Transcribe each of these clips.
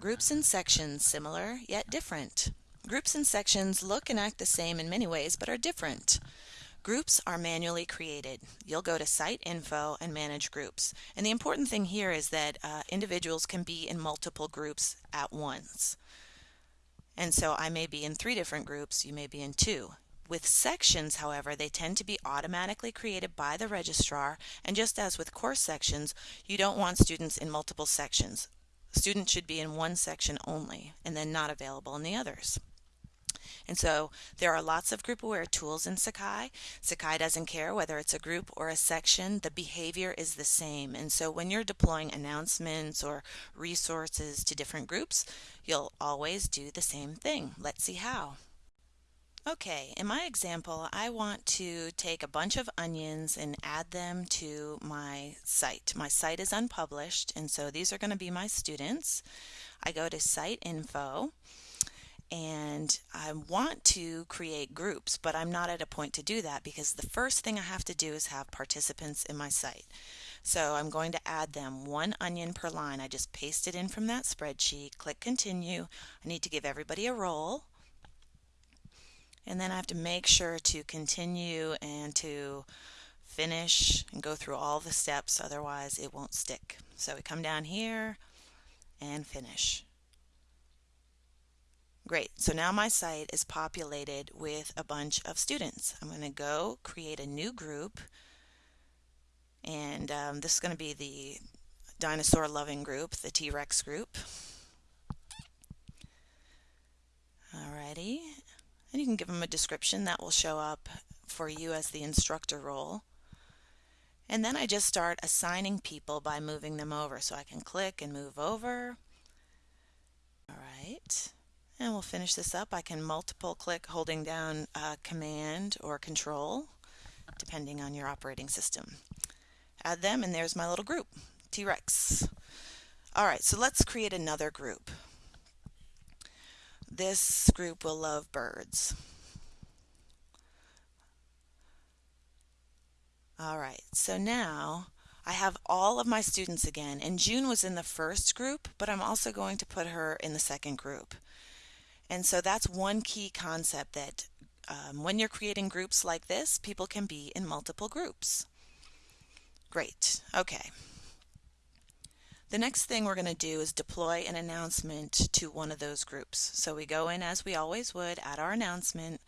Groups and sections similar yet different. Groups and sections look and act the same in many ways but are different. Groups are manually created. You'll go to Site Info and manage groups. And the important thing here is that uh, individuals can be in multiple groups at once. And so I may be in three different groups, you may be in two. With sections, however, they tend to be automatically created by the registrar, and just as with course sections, you don't want students in multiple sections. Students should be in one section only, and then not available in the others. And so there are lots of group aware tools in Sakai. Sakai doesn't care whether it's a group or a section, the behavior is the same. And so when you're deploying announcements or resources to different groups, you'll always do the same thing. Let's see how. Okay, in my example, I want to take a bunch of onions and add them to my site. My site is unpublished, and so these are going to be my students. I go to Site Info, and I want to create groups, but I'm not at a point to do that because the first thing I have to do is have participants in my site. So I'm going to add them one onion per line. I just paste it in from that spreadsheet, click continue. I need to give everybody a role. And then I have to make sure to continue and to finish and go through all the steps, otherwise it won't stick. So we come down here and finish. Great, so now my site is populated with a bunch of students. I'm going to go create a new group and um, this is going to be the dinosaur loving group, the T-Rex group. And you can give them a description that will show up for you as the instructor role. And then I just start assigning people by moving them over. So I can click and move over. All right. And we'll finish this up. I can multiple click holding down uh, Command or Control, depending on your operating system. Add them, and there's my little group, T-Rex. All right, so let's create another group. This group will love birds. All right, so now I have all of my students again, and June was in the first group, but I'm also going to put her in the second group. And so that's one key concept that um, when you're creating groups like this, people can be in multiple groups. Great, okay. The next thing we're going to do is deploy an announcement to one of those groups. So we go in as we always would, add our announcement,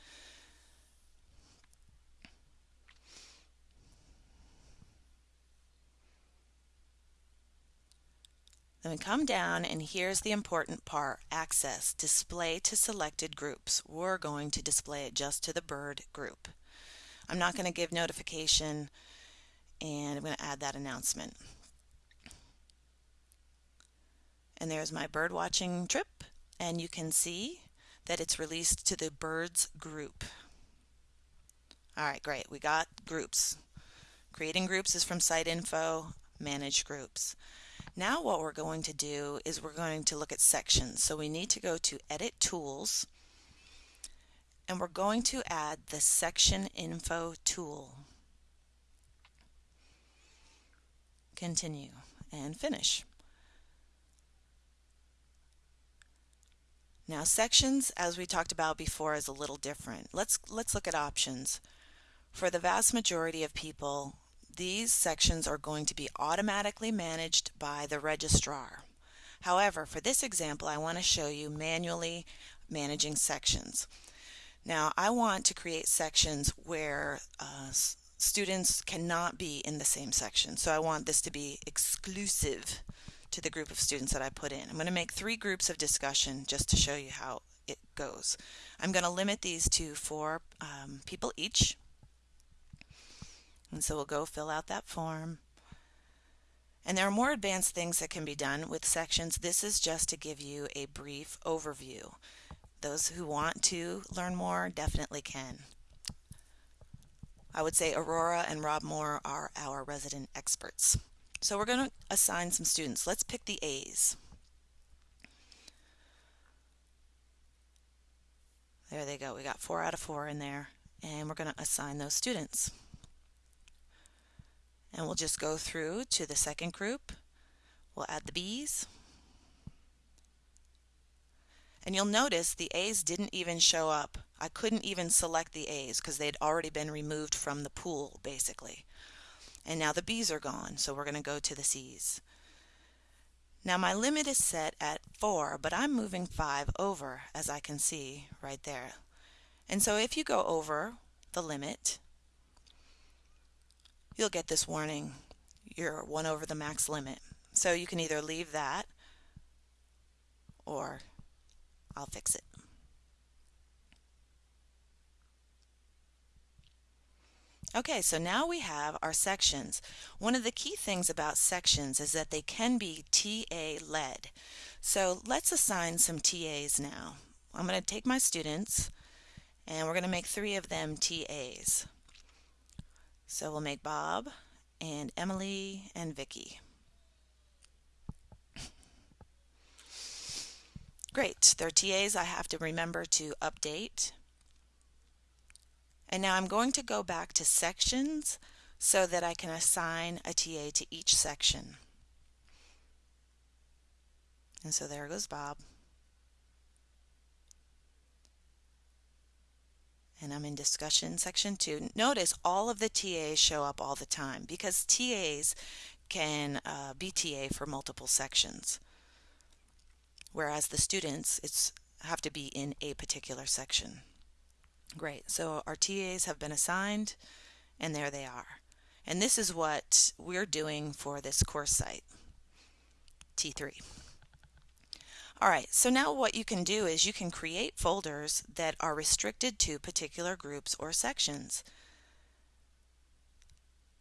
Then we come down and here's the important part, access, display to selected groups. We're going to display it just to the bird group. I'm not going to give notification and I'm going to add that announcement. And there's my bird watching trip and you can see that it's released to the birds group. Alright, great. We got groups. Creating groups is from Site Info, manage groups. Now what we're going to do is we're going to look at sections. So we need to go to Edit Tools and we're going to add the Section Info tool. Continue and finish. Now sections, as we talked about before, is a little different. Let's, let's look at options. For the vast majority of people, these sections are going to be automatically managed by the registrar. However, for this example, I want to show you manually managing sections. Now, I want to create sections where uh, students cannot be in the same section. So I want this to be exclusive to the group of students that I put in. I'm going to make three groups of discussion just to show you how it goes. I'm going to limit these to four um, people each. And so we'll go fill out that form. And there are more advanced things that can be done with sections. This is just to give you a brief overview. Those who want to learn more definitely can. I would say Aurora and Rob Moore are our resident experts. So we're going to assign some students. Let's pick the A's. There they go. We got four out of four in there. And we're going to assign those students. And we'll just go through to the second group. We'll add the B's. And you'll notice the A's didn't even show up. I couldn't even select the A's because they'd already been removed from the pool, basically. And now the B's are gone, so we're going to go to the C's. Now my limit is set at 4, but I'm moving 5 over, as I can see right there. And so if you go over the limit, you'll get this warning. You're 1 over the max limit. So you can either leave that or I'll fix it. Okay, so now we have our sections. One of the key things about sections is that they can be TA led. So let's assign some TAs now. I'm going to take my students and we're going to make three of them TAs. So we'll make Bob and Emily and Vicky. Great, they're TAs I have to remember to update. And now I'm going to go back to sections so that I can assign a TA to each section. And so there goes Bob. And I'm in discussion section two. Notice all of the TAs show up all the time because TAs can uh, be TA for multiple sections whereas the students it's have to be in a particular section. Great, so our TAs have been assigned and there they are. And this is what we're doing for this course site, T3. Alright, so now what you can do is you can create folders that are restricted to particular groups or sections.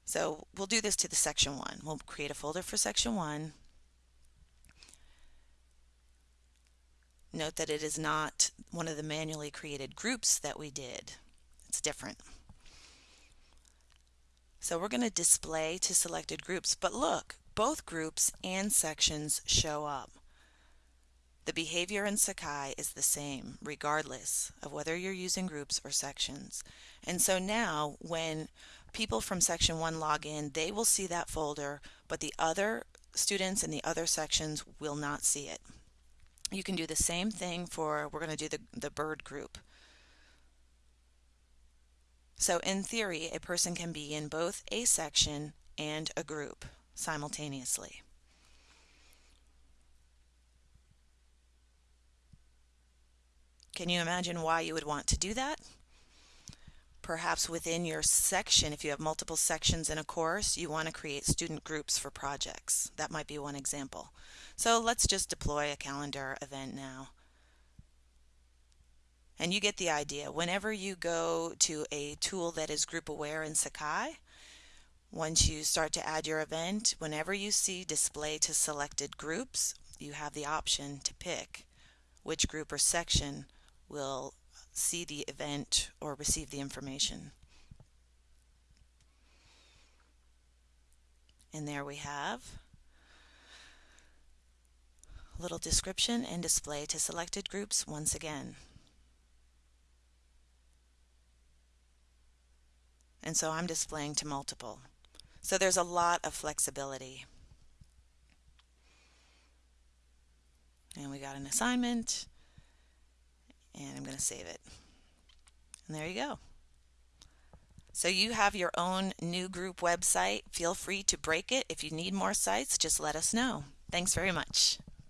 So we'll do this to the section 1. We'll create a folder for section 1 Note that it is not one of the manually created groups that we did. It's different. So we're going to display to selected groups, but look, both groups and sections show up. The behavior in Sakai is the same, regardless of whether you're using groups or sections. And so now, when people from section 1 log in, they will see that folder, but the other students in the other sections will not see it. You can do the same thing for, we're going to do the, the bird group. So in theory, a person can be in both a section and a group simultaneously. Can you imagine why you would want to do that? Perhaps within your section, if you have multiple sections in a course, you want to create student groups for projects. That might be one example. So let's just deploy a calendar event now. And you get the idea. Whenever you go to a tool that is group aware in Sakai, once you start to add your event, whenever you see display to selected groups, you have the option to pick which group or section will see the event or receive the information. And there we have a little description and display to selected groups once again. And so I'm displaying to multiple. So there's a lot of flexibility. And we got an assignment and I'm going to save it. And there you go. So you have your own new group website. Feel free to break it. If you need more sites, just let us know. Thanks very much.